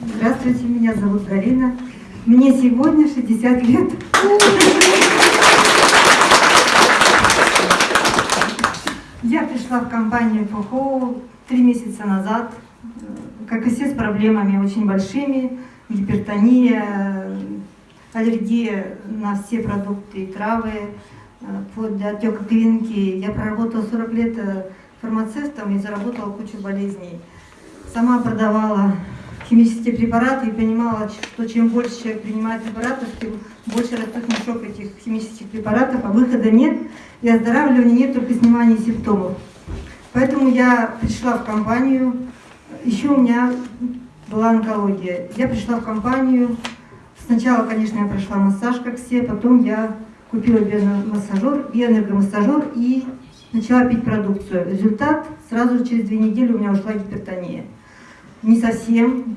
Здравствуйте, меня зовут Галина. Мне сегодня 60 лет. Я пришла в компанию ФОХО три месяца назад, как и все, с проблемами очень большими, гипертония, аллергия на все продукты и травы, вплоть до отека квинки. Я проработала 40 лет э, фармацевтом и заработала кучу болезней. Сама продавала химические препараты и понимала, что чем больше человек принимает препаратов, тем больше растет мешок этих химических препаратов, а выхода нет, и оздоравливания нет, только снимания симптомов. Поэтому я пришла в компанию, еще у меня была онкология. Я пришла в компанию, сначала, конечно, я прошла массаж, как все, потом я купила биомассажер, биоэнергомассажер и начала пить продукцию. Результат, сразу через две недели у меня ушла гипертония не совсем.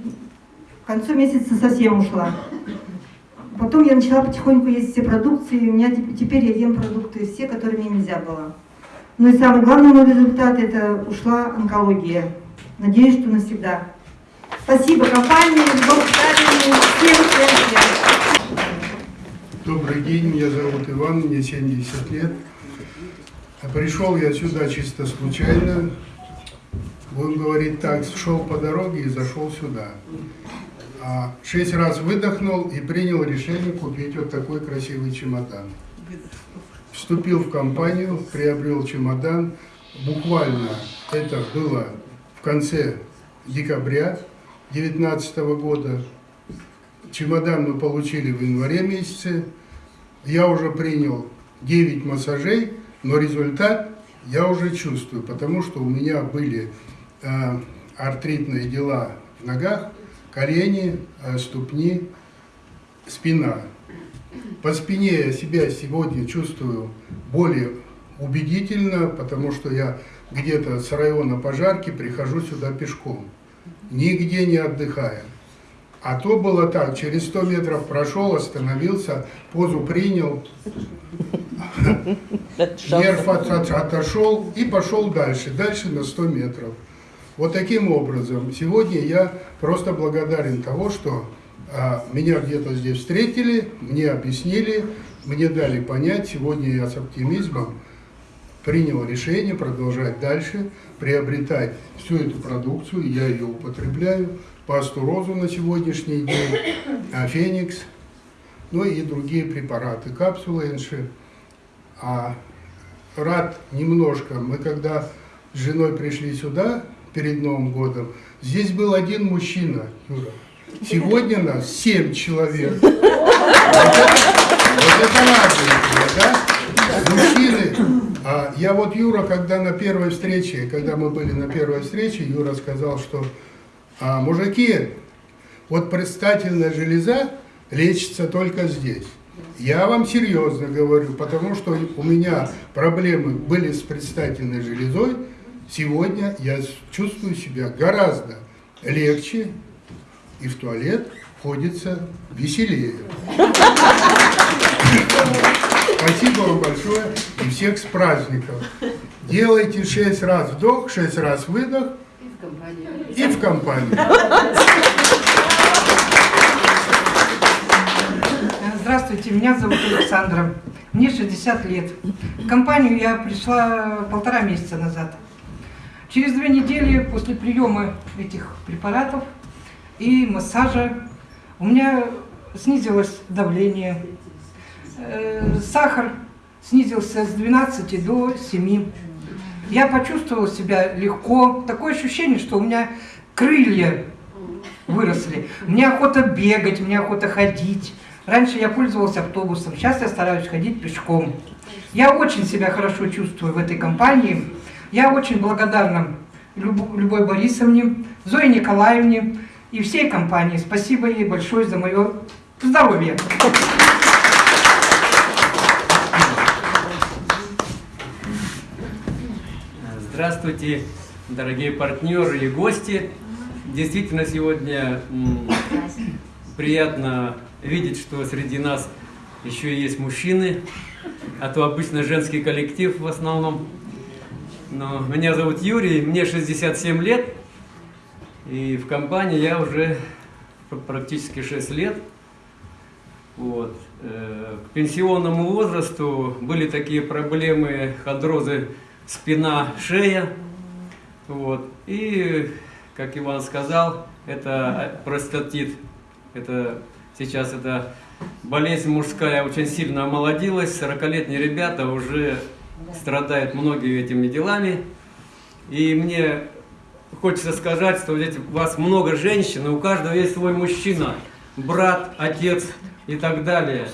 К концу месяца совсем ушла. Потом я начала потихоньку есть все продукции, и у меня теперь я ем продукты все, которые мне нельзя было. Ну и самый главный мой результат – это ушла онкология. Надеюсь, что навсегда. Спасибо компании, Бог всем, всем, всем. Добрый день, меня зовут Иван, мне 70 лет. Пришел я сюда чисто случайно, будем говорить так, шел по дороге и зашел сюда. А шесть раз выдохнул и принял решение купить вот такой красивый чемодан. Вступил в компанию, приобрел чемодан. Буквально это было в конце декабря 2019 года. Чемодан мы получили в январе месяце. Я уже принял 9 массажей, но результат я уже чувствую, потому что у меня были Э, артритные дела в ногах, колени, э, ступни, спина. По спине я себя сегодня чувствую более убедительно, потому что я где-то с района пожарки прихожу сюда пешком, нигде не отдыхая. А то было так, через 100 метров прошел, остановился, позу принял, нерв отошел и пошел дальше, дальше на 100 метров. Вот таким образом, сегодня я просто благодарен того, что а, меня где-то здесь встретили, мне объяснили, мне дали понять, сегодня я с оптимизмом принял решение продолжать дальше, приобретать всю эту продукцию, я ее употребляю, пасту розу на сегодняшний день, а, феникс, ну и другие препараты, капсулы НШ. А рад немножко, мы когда с женой пришли сюда, перед Новым годом. Здесь был один мужчина, Юра. Сегодня нас семь человек. Вот это, радует да? Мужчины. А я вот Юра, когда на первой встрече, когда мы были на первой встрече, Юра сказал, что а, мужики, вот предстательная железа лечится только здесь. Я вам серьезно говорю, потому что у меня проблемы были с предстательной железой, Сегодня я чувствую себя гораздо легче, и в туалет ходится веселее. Спасибо вам большое и всех с праздником. Делайте шесть раз вдох, шесть раз выдох и в компании. Здравствуйте, меня зовут Александра. Мне 60 лет. В компанию я пришла полтора месяца назад. Через две недели после приема этих препаратов и массажа у меня снизилось давление, э, сахар снизился с 12 до 7. Я почувствовала себя легко, такое ощущение, что у меня крылья выросли. Мне охота бегать, мне охота ходить. Раньше я пользовалась автобусом, сейчас я стараюсь ходить пешком. Я очень себя хорошо чувствую в этой компании. Я очень благодарна Любой Борисовне, Зое Николаевне и всей компании. Спасибо ей большое за мое здоровье. Здравствуйте, дорогие партнеры и гости. Действительно, сегодня приятно видеть, что среди нас еще есть мужчины, а то обычно женский коллектив в основном. Но меня зовут Юрий, мне 67 лет, и в компании я уже практически 6 лет. Вот. Э, к пенсионному возрасту были такие проблемы ходрозы спина, шея. Вот. И, как Иван сказал, это простатит. Это сейчас это болезнь мужская очень сильно омолодилась. 40-летние ребята уже страдают многими этими делами. И мне хочется сказать, что здесь у вас много женщин, и у каждого есть свой мужчина, брат, отец и так далее.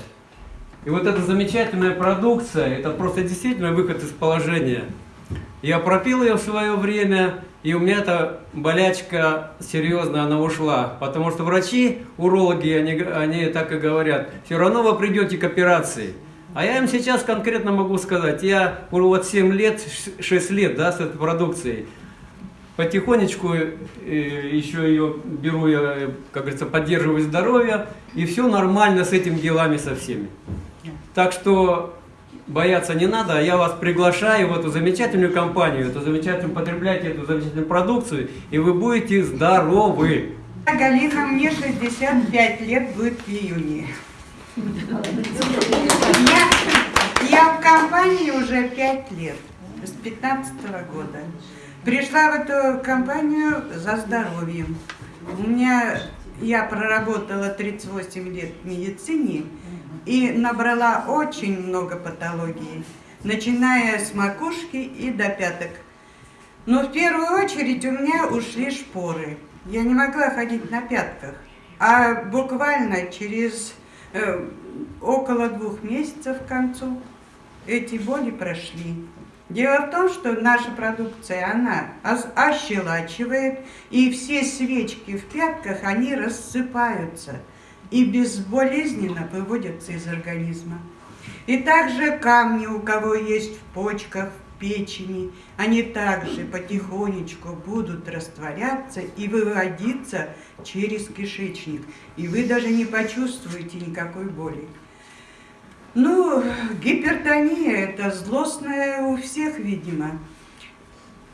И вот эта замечательная продукция, это просто действительно выход из положения. Я пропил ее в свое время, и у меня эта болячка серьезно, она ушла. Потому что врачи, урологи, они, они так и говорят, все равно вы придете к операции. А я им сейчас конкретно могу сказать, я вот 7 лет, 6 лет да, с этой продукцией, потихонечку э, еще ее беру, я, как говорится, поддерживаю здоровье, и все нормально с этими делами со всеми. Так что бояться не надо, а я вас приглашаю в эту замечательную компанию, эту замечательную, потребляйте эту замечательную продукцию, и вы будете здоровы. Галина, мне 65 лет будет в июне. Я, я в компании уже 5 лет, с 15 -го года. Пришла в эту компанию за здоровьем. У меня, я проработала 38 лет в медицине и набрала очень много патологий, начиная с макушки и до пяток. Но в первую очередь у меня ушли шпоры. Я не могла ходить на пятках. А буквально через э, около двух месяцев к концу эти боли прошли. Дело в том, что наша продукция, она ощелачивает, и все свечки в пятках, они рассыпаются и безболезненно выводятся из организма. И также камни, у кого есть в почках, в печени, они также потихонечку будут растворяться и выводиться через кишечник. И вы даже не почувствуете никакой боли. Ну, гипертония – это злостная у всех, видимо.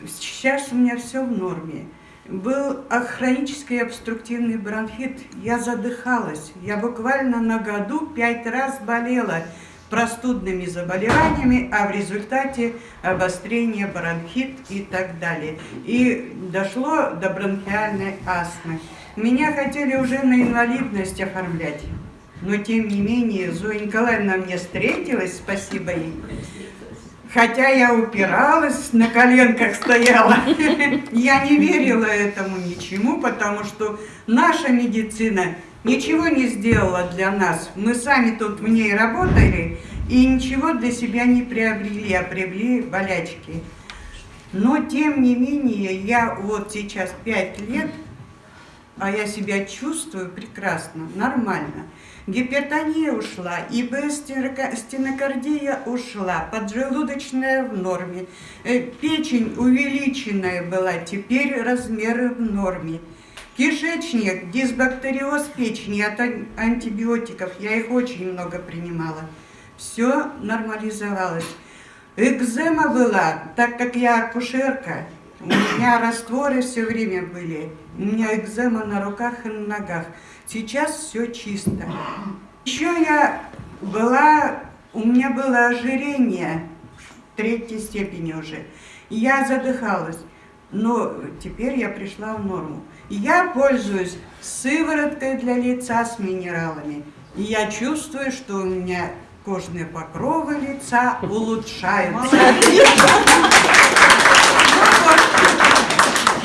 Сейчас у меня все в норме. Был хронический обструктивный бронхит, я задыхалась. Я буквально на году пять раз болела простудными заболеваниями, а в результате обострение бронхит и так далее. И дошло до бронхиальной астмы. Меня хотели уже на инвалидность оформлять. Но тем не менее Зоя Николаевна мне встретилась, спасибо ей. Хотя я упиралась, на коленках стояла, я не верила этому ничему, потому что наша медицина ничего не сделала для нас. Мы сами тут в ней работали и ничего для себя не приобрели, а приобрели болячки. Но тем не менее, я вот сейчас пять лет, а я себя чувствую прекрасно, нормально. Гипертония ушла, стенокардия ушла, поджелудочная в норме, э, печень увеличенная была, теперь размеры в норме. Кишечник, дисбактериоз печени от антибиотиков, я их очень много принимала. Все нормализовалось. Экзема была, так как я акушерка, у меня растворы все время были, у меня экзема на руках и на ногах. Сейчас все чисто. Еще я была, у меня было ожирение третьей степени уже. Я задыхалась, но теперь я пришла в норму. Я пользуюсь сывороткой для лица с минералами. И я чувствую, что у меня кожные покровы лица улучшаются.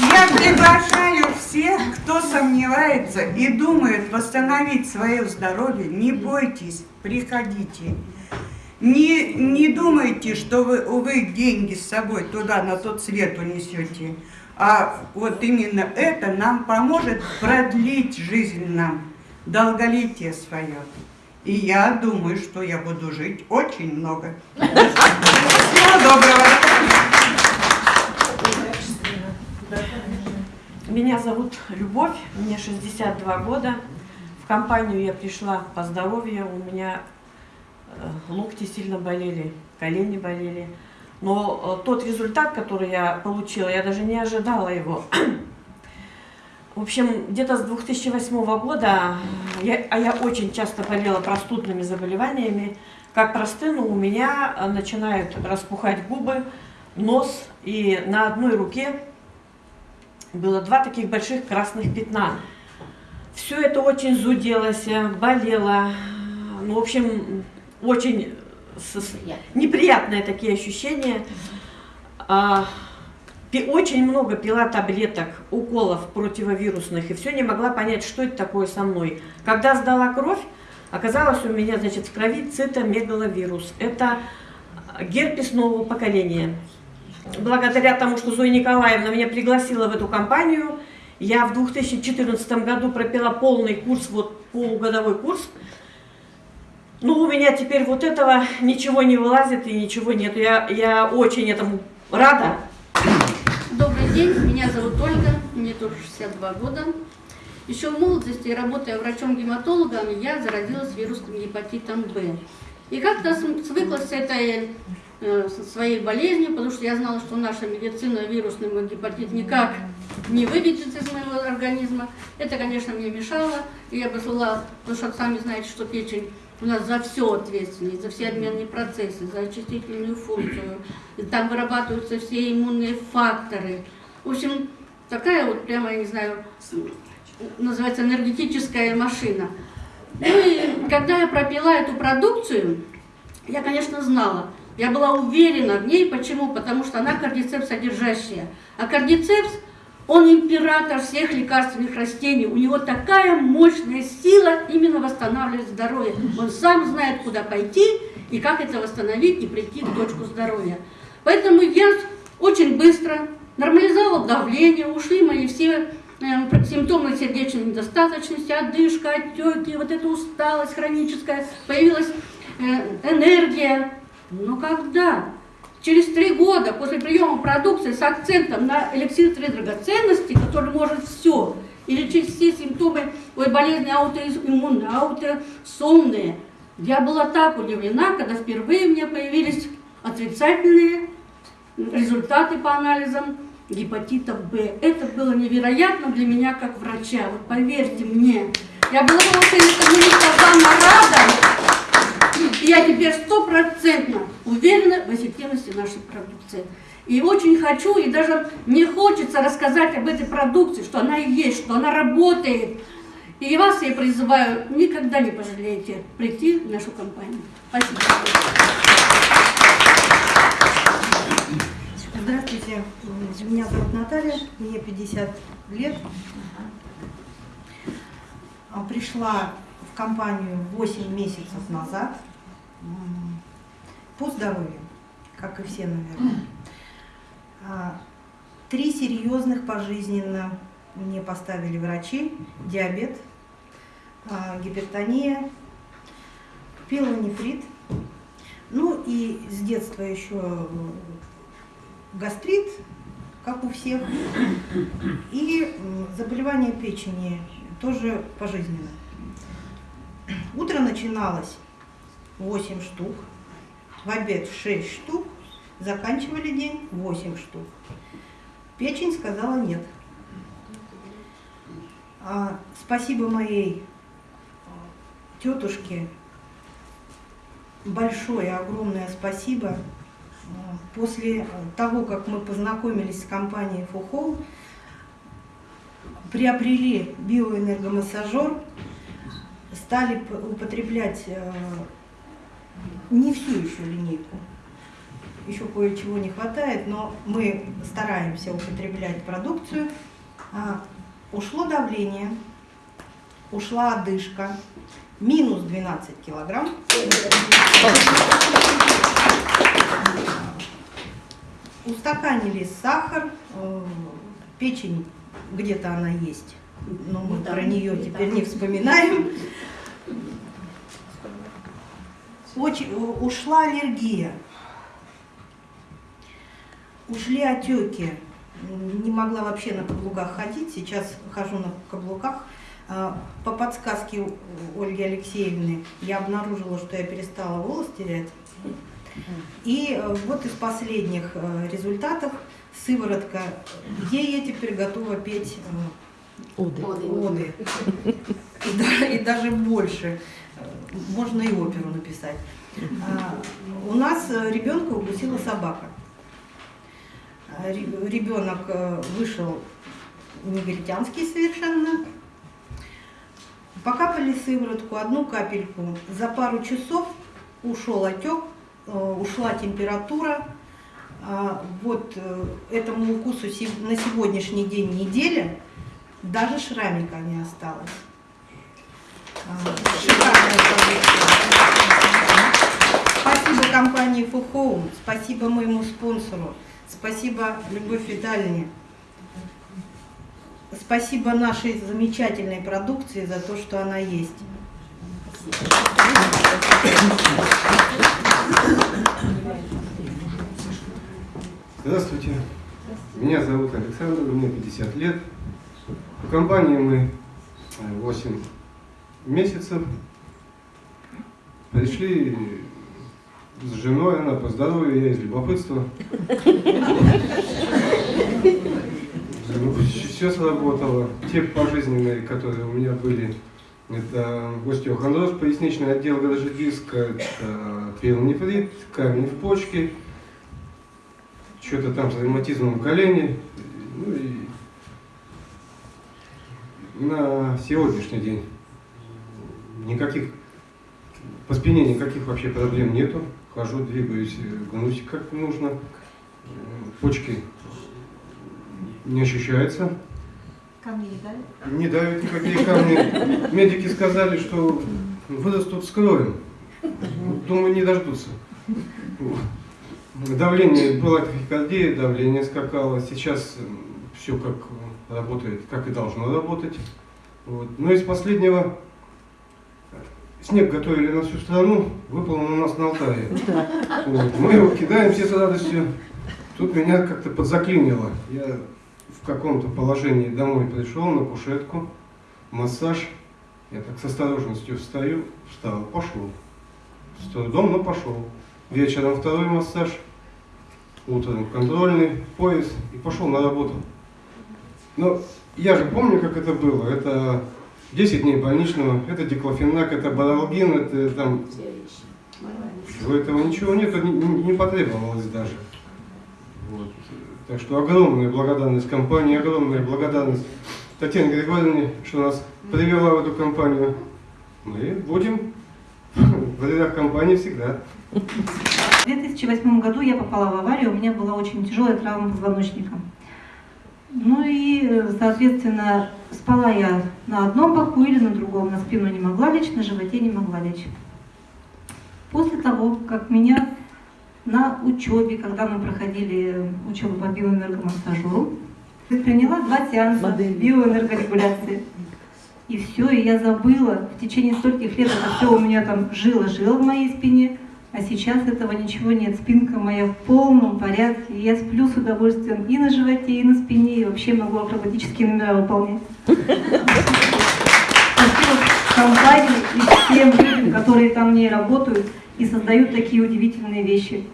Я приглашаю всех, кто сомневается и думает восстановить свое здоровье, не бойтесь, приходите. Не, не думайте, что вы, вы деньги с собой туда, на тот свет унесете. А вот именно это нам поможет продлить жизнь нам, долголетие свое. И я думаю, что я буду жить очень много. Всего доброго! Меня зовут Любовь, мне 62 года. В компанию я пришла по здоровью, у меня локти сильно болели, колени болели. Но э, тот результат, который я получила, я даже не ожидала его. В общем, где-то с 2008 года, я, а я очень часто болела простудными заболеваниями, как простыну у меня э, начинают распухать губы, нос, и на одной руке было два таких больших красных пятна. Все это очень зуделось, болело, ну, в общем, очень с- неприятные такие ощущения. А, очень много пила таблеток, уколов противовирусных, и все не могла понять, что это такое со мной. Когда сдала кровь, оказалось у меня, значит, в крови цитомегаловирус. Это герпес нового поколения. Благодаря тому, что Зоя Николаевна меня пригласила в эту компанию, я в 2014 году пропила полный курс, вот полугодовой курс. Ну, у меня теперь вот этого ничего не вылазит и ничего нет. Я, я очень этому рада. Добрый день, меня зовут Ольга, мне тоже 62 года. Еще в молодости, работая врачом-гематологом, я заразилась вирусным гепатитом Б. И как-то свыклась с этой э, своей болезнью, потому что я знала, что наша медицина вирусный гепатит никак не выведет из моего организма. Это, конечно, мне мешало. И я посылала, потому что сами знаете, что печень у нас за все ответственность, за все обменные процессы, за очистительную функцию. И там вырабатываются все иммунные факторы. В общем, такая вот прямо, я не знаю, называется энергетическая машина. Ну и когда я пропила эту продукцию, я, конечно, знала, я была уверена в ней. Почему? Потому что она кардицепс содержащая. А кардицепс, он император всех лекарственных растений. У него такая мощная сила именно восстанавливать здоровье. Он сам знает, куда пойти и как это восстановить и прийти к точку здоровья. Поэтому я очень быстро нормализовала давление, ушли мои все э, симптомы сердечной недостаточности, одышка, отеки, вот эта усталость хроническая, появилась э, энергия. Но когда? Через три года после приема продукции с акцентом на эликсир три драгоценности, который может все, и лечить все симптомы ой, болезни аутоиммунные, аутосомные, я была так удивлена, когда впервые у меня появились отрицательные результаты по анализам гепатита Б. Это было невероятно для меня как врача. Вот поверьте мне, я была очень этому рада. Я теперь стопроцентно уверена в эффективности нашей продукции. И очень хочу, и даже мне хочется рассказать об этой продукции, что она есть, что она работает. И вас я призываю, никогда не пожалеете прийти в нашу компанию. Спасибо. Здравствуйте, меня зовут Наталья, мне 50 лет. Пришла в компанию 8 месяцев назад по здоровью, как и все, наверное. А, Три серьезных пожизненно мне поставили врачи. Диабет, а, гипертония, пилонефрит. Ну и с детства еще гастрит, как у всех, и заболевание печени тоже пожизненно. Утро начиналось 8 штук, в обед 6 штук, заканчивали день 8 штук. Печень сказала нет. А, спасибо моей а, тетушке, большое, огромное спасибо. А, После того, как мы познакомились с компанией Фухол, приобрели биоэнергомассажер, стали употреблять э, не всю еще линейку. Еще кое-чего не хватает, но мы стараемся употреблять продукцию. А, Ушло давление, ушла одышка, минус 12 килограмм. Устаканили сахар, э, печень где-то она есть, но мы Да, про нее теперь не вспоминаем. Очень, э, ушла аллергия, ушли отеки. Не могла вообще на каблуках ходить, сейчас хожу на каблуках. А, По подсказке Ольги Алексеевны я обнаружила, что я перестала волос терять. И э, вот из последних э, результатов сыворотка, где я теперь готова петь Оды. И, да- и даже больше. Можно и оперу написать. А, У нас э, ребенка укусила собака. А, ре- Ребенок э, вышел негритянский совершенно. Покапали сыворотку, одну капельку. За пару часов ушел отек, э, ушла температура. А, Вот этому укусу на сегодняшний день неделя, даже шрамика не осталось. Спасибо компании Фухоум, спасибо моему спонсору, спасибо Любовь Витальевне. Спасибо нашей замечательной продукции за то, что она есть. Здравствуйте. Меня зовут Александр, мне 50 лет. В компании мы э, 8 месяцев. Пришли с женой, она по здоровью, я из любопытства. Все сработало. Те пожизненные, которые у меня были, это остеохондроз, поясничный отдел грыжи диска, это пиелонефрит, камень в почке, что-то там с ревматизмом в колене. Ну и на сегодняшний день никаких по спине никаких вообще проблем нету. Хожу, двигаюсь, э, гнусь как нужно. Э, Почки не ощущаются. Камни не дали? Не давят никакие камни. Медики сказали, что вырастут с кровью. Думаю, не дождутся. Давление, была тахикардия, давление скакало. Сейчас все как работает, как и должно работать. Вот. Но из последнего снег готовили на всю страну, выпал он у нас на Алтае. Вот. Мы его кидаем все с радостью. Тут меня как-то подзаклинило. Я в каком-то положении домой пришел на кушетку, массаж. Я так с осторожностью встаю, встал, пошел. С трудом, но пошел. Вечером второй массаж, утром контрольный, пояс и пошел на работу. Но я же помню, как это было. Это 10 дней больничного, это диклофенак, это баралгин, это там... Всего этого ничего нет, не, не- не потребовалось даже. Вот. Так что огромная благодарность компании, огромная благодарность Татьяне Григорьевне, что нас привела в эту компанию. Мы будем в рядах компании всегда. В 2008 году я попала в аварию, у меня была очень тяжелая травма позвоночника. Ну и, э, соответственно, спала я на одном боку или на другом, на спину не могла лечь, на животе не могла лечь. После того, как меня на учебе, когда мы проходили учебу по биоэнергомассажеру, предприняла два сеанса биоэнергорегуляции. И все, и я забыла в течение стольких лет это все у меня там жило-жило в моей спине, а сейчас этого ничего нет. Спинка моя в полном порядке. и Я сплю с удовольствием и на животе, и на спине, и вообще могу акробатические номера выполнять. Спасибо компании и всем людям, которые там в ней работают и создают такие удивительные вещи.